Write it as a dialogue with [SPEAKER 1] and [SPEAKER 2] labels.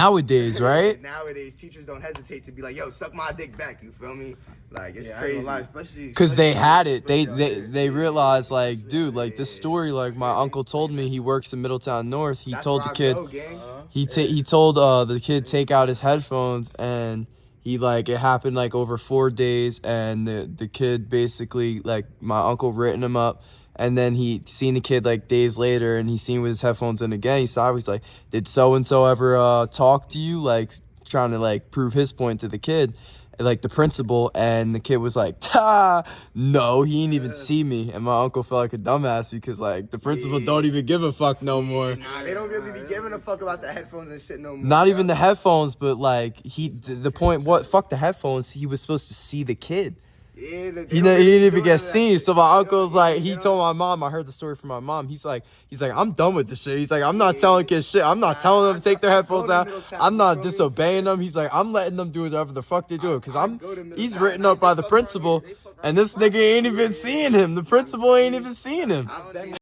[SPEAKER 1] nowadays, right?
[SPEAKER 2] Nowadays, teachers don't hesitate to be like, "Yo, suck my dick back." You feel me? Like it's
[SPEAKER 3] Yeah,
[SPEAKER 2] crazy.
[SPEAKER 3] gonna lie, especially
[SPEAKER 1] Because they had it. They
[SPEAKER 3] especially
[SPEAKER 1] they they realized like, dude, like this story. Like my uncle told me, he works in Middletown North. He
[SPEAKER 2] That's
[SPEAKER 1] told the kid.
[SPEAKER 2] go.
[SPEAKER 3] Uh-huh.
[SPEAKER 1] He ta- he told uh the kid take out his headphones and he like it happened like over four days and the the kid basically like my uncle written him up and then he seen the kid like days later and he seen with his headphones in again he saw he's like did so and so ever uh talk to you like trying to like prove his point to the kid like the principal and the kid was like ta no he didn't even see me and my uncle felt like a dumbass because like the principal
[SPEAKER 2] Yeah.
[SPEAKER 1] don't even give a fuck no more
[SPEAKER 2] Nah, they don't really be giving a fuck about the headphones and shit no more.
[SPEAKER 1] not
[SPEAKER 2] bro.
[SPEAKER 1] even the headphones, but like he, the, the point, what, fuck the headphones. He was supposed to see the kid.
[SPEAKER 2] Yeah, they- they
[SPEAKER 1] He,
[SPEAKER 2] don't
[SPEAKER 1] he didn't even get seen. So my uncle's like, he told my mom. I heard the story from my mom. He's like, he's like, I'm done with this shit. He's like, I'm not telling kids shit. I'm not
[SPEAKER 2] Nah,
[SPEAKER 1] telling them to take their headphones out. I'm not disobeying them. He's like, I'm letting them do whatever the fuck they do. Because
[SPEAKER 2] I
[SPEAKER 1] I'm, he's written up by the
[SPEAKER 2] fuck around here.
[SPEAKER 1] principal, and this nigga ain't even seeing him. The principal ain't even seeing him.
[SPEAKER 2] I've been